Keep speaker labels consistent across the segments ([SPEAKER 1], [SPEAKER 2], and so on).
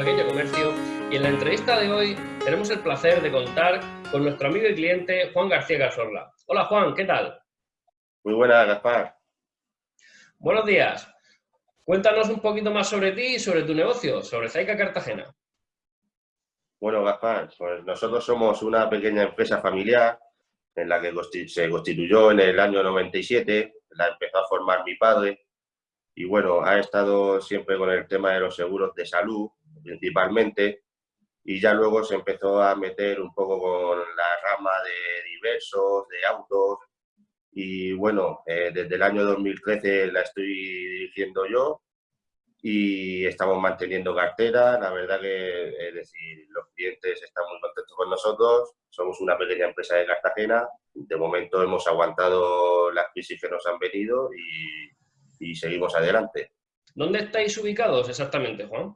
[SPEAKER 1] pequeño comercio y en la entrevista de hoy tenemos el placer de contar con nuestro amigo y cliente Juan García Gasorla. Hola Juan, ¿qué tal?
[SPEAKER 2] Muy buenas, Gaspar.
[SPEAKER 1] Buenos días. Cuéntanos un poquito más sobre ti y sobre tu negocio, sobre Zaica Cartagena.
[SPEAKER 2] Bueno, Gaspar, pues nosotros somos una pequeña empresa familiar en la que se constituyó en el año 97, la empezó a formar mi padre y bueno, ha estado siempre con el tema de los seguros de salud principalmente, y ya luego se empezó a meter un poco con la rama de diversos, de autos, y bueno, eh, desde el año 2013 la estoy dirigiendo yo y estamos manteniendo cartera. La verdad que es decir, los clientes están muy contentos con nosotros. Somos una pequeña empresa de Cartagena. De momento hemos aguantado las crisis que nos han venido y, y seguimos adelante.
[SPEAKER 1] ¿Dónde estáis ubicados exactamente, Juan?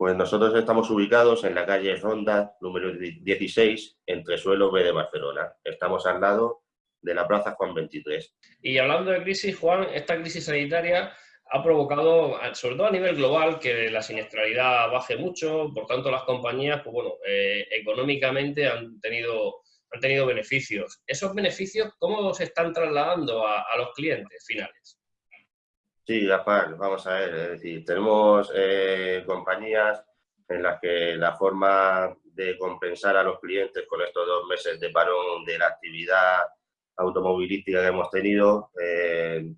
[SPEAKER 2] Pues nosotros estamos ubicados en la calle Ronda, número 16, entre Suelo B de Barcelona. Estamos al lado de la Plaza Juan 23.
[SPEAKER 1] Y hablando de crisis, Juan, esta crisis sanitaria ha provocado, sobre todo a nivel global, que la siniestralidad baje mucho, por tanto las compañías, pues bueno, eh, económicamente han tenido, han tenido beneficios. ¿Esos beneficios cómo se están trasladando a, los clientes finales?
[SPEAKER 2] Sí, Gaspar, vamos a ver, es decir, tenemos eh, compañías en las que la forma de compensar a los clientes con estos dos meses de parón de la actividad automovilística que hemos tenido, eh,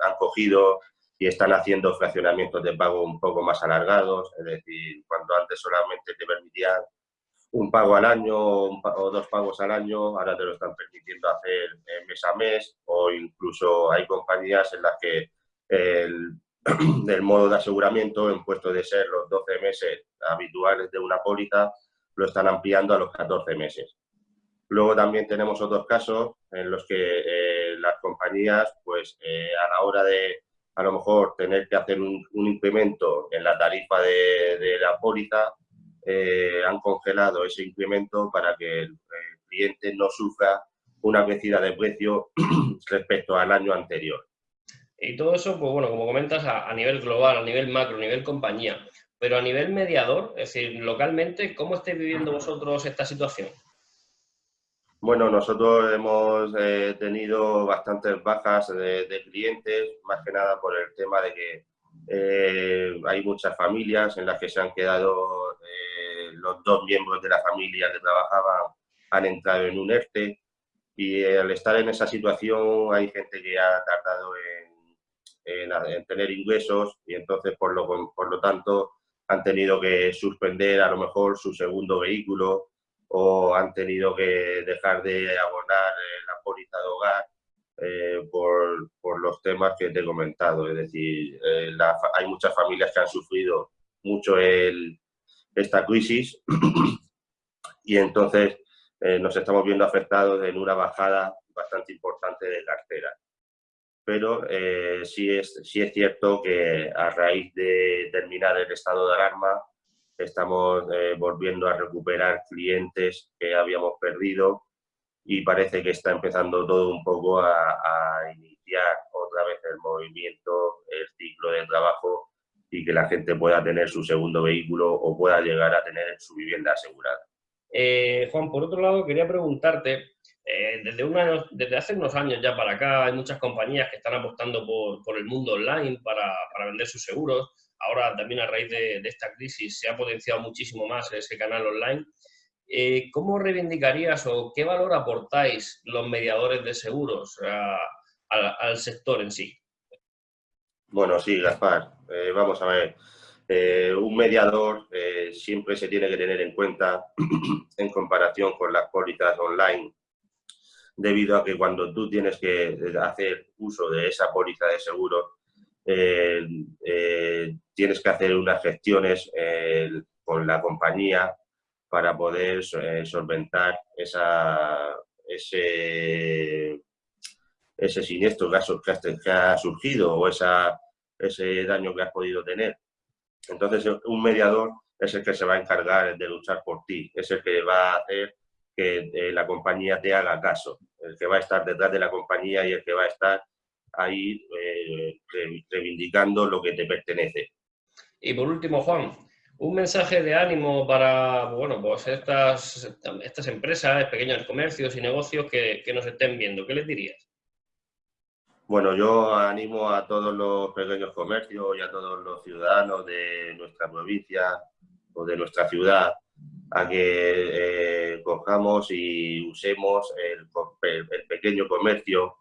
[SPEAKER 2] han cogido y están haciendo fraccionamientos de pago un poco más alargados, es decir, cuando antes solamente te permitían un pago al año o dos pagos al año, ahora te lo están permitiendo hacer mes a mes o incluso hay compañías en las que el, el modo de aseguramiento, en puesto de ser los 12 meses habituales de una póliza, lo están ampliando a los 14 meses. Luego también tenemos otros casos en los que eh, las compañías, pues eh, a la hora de a lo mejor tener que hacer un, incremento en la tarifa de, la póliza, eh, han congelado ese incremento para que el, cliente no sufra una crecida de precio respecto al año anterior.
[SPEAKER 1] Y todo eso, pues bueno, como comentas, a, a, nivel global, a nivel macro, a nivel compañía. Pero a nivel mediador, es decir, localmente, ¿cómo estáis viviendo vosotros esta situación?
[SPEAKER 2] Bueno, nosotros hemos eh, tenido bastantes bajas de, clientes, más que nada por el tema de que eh, hay muchas familias en las que se han quedado eh, los dos miembros de la familia que trabajaban, han entrado en un ERTE y al estar en esa situación hay gente que ha tardado en, en tener ingresos y entonces por lo, por lo tanto han tenido que suspender a lo mejor su segundo vehículo o han tenido que dejar de abonar eh, la póliza de hogar eh, por, por, los temas que te he comentado. Es decir, eh, hay muchas familias que han sufrido mucho el, esta crisis y entonces nos estamos viendo afectados en una bajada bastante importante de cartera. Pero sí, es, sí es cierto que a raíz de terminar el estado de alarma, estamos eh, volviendo a recuperar clientes que habíamos perdido y parece que está empezando todo un poco a, iniciar otra vez el movimiento, el ciclo de trabajo y que la gente pueda tener su segundo vehículo o pueda llegar a tener su vivienda asegurada.
[SPEAKER 1] Eh, Juan, por otro lado, quería preguntarte, eh, desde, desde hace unos años ya para acá hay muchas compañías que están apostando por, por el mundo online para, para vender sus seguros ahora también a raíz de, esta crisis se ha potenciado muchísimo más ese canal online. Eh, ¿Cómo reivindicarías o qué valor aportáis los mediadores de seguros al sector en sí?
[SPEAKER 2] Bueno, sí, Gaspar. Eh, vamos a ver. Eh, un mediador siempre se tiene que tener en cuenta en comparación con las pólizas online, debido a que cuando tú tienes que hacer uso de esa póliza de seguro, eh, eh, tienes que hacer unas gestiones eh, con la compañía para poder solventar esa, ese, ese siniestro que ha, surgido o ese daño que has podido tener. Entonces, un mediador es el que se va a encargar de luchar por ti, es el que va a hacer que la compañía te haga caso, el que va a estar detrás de la compañía y el que va a estar ahí eh, reivindicando lo que te pertenece.
[SPEAKER 1] Y por último, Juan, un mensaje de ánimo para bueno, pues estas, estas empresas, pequeños comercios y negocios que, que nos estén viendo. ¿Qué les dirías?
[SPEAKER 2] Bueno, yo animo a todos los pequeños comercios y a todos los ciudadanos de nuestra provincia o de nuestra ciudad a que eh, cojamos y usemos el, pequeño comercio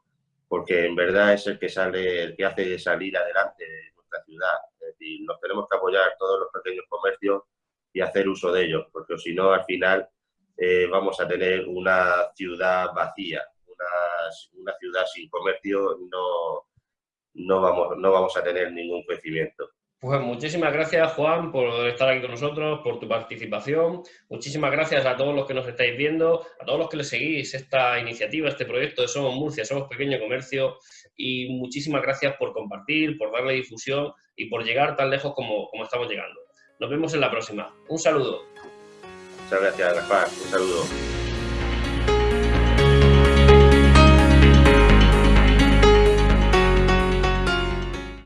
[SPEAKER 2] porque en verdad es el que sale, el que hace salir adelante nuestra ciudad. Es decir, nos tenemos que apoyar todos los pequeños comercios y hacer uso de ellos, porque si no, al final eh, vamos a tener una ciudad vacía, una ciudad sin comercio no, no, vamos, no vamos a tener ningún crecimiento.
[SPEAKER 1] Pues muchísimas gracias, Juan, por estar aquí con nosotros, por tu participación. Muchísimas gracias a todos los que nos estáis viendo, a todos los que le seguís esta iniciativa, este proyecto de Somos Murcia, Somos Pequeño Comercio. Y muchísimas gracias por compartir, por darle difusión y por llegar tan lejos como, como estamos llegando. Nos vemos en la próxima. Un saludo.
[SPEAKER 2] Muchas gracias, Rafa. Un saludo.